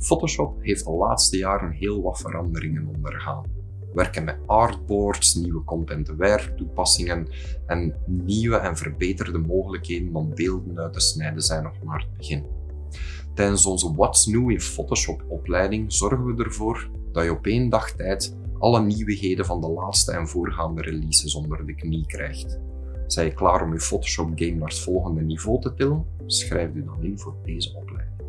Photoshop heeft de laatste jaren heel wat veranderingen ondergaan. Werken met artboards, nieuwe content-aware toepassingen en nieuwe en verbeterde mogelijkheden om beelden uit te snijden zijn nog maar het begin. Tijdens onze What's New in Photoshop opleiding zorgen we ervoor dat je op één dag tijd alle nieuwigheden van de laatste en voorgaande releases onder de knie krijgt. Zijn je klaar om je Photoshop game naar het volgende niveau te tillen? Schrijf u dan in voor deze opleiding.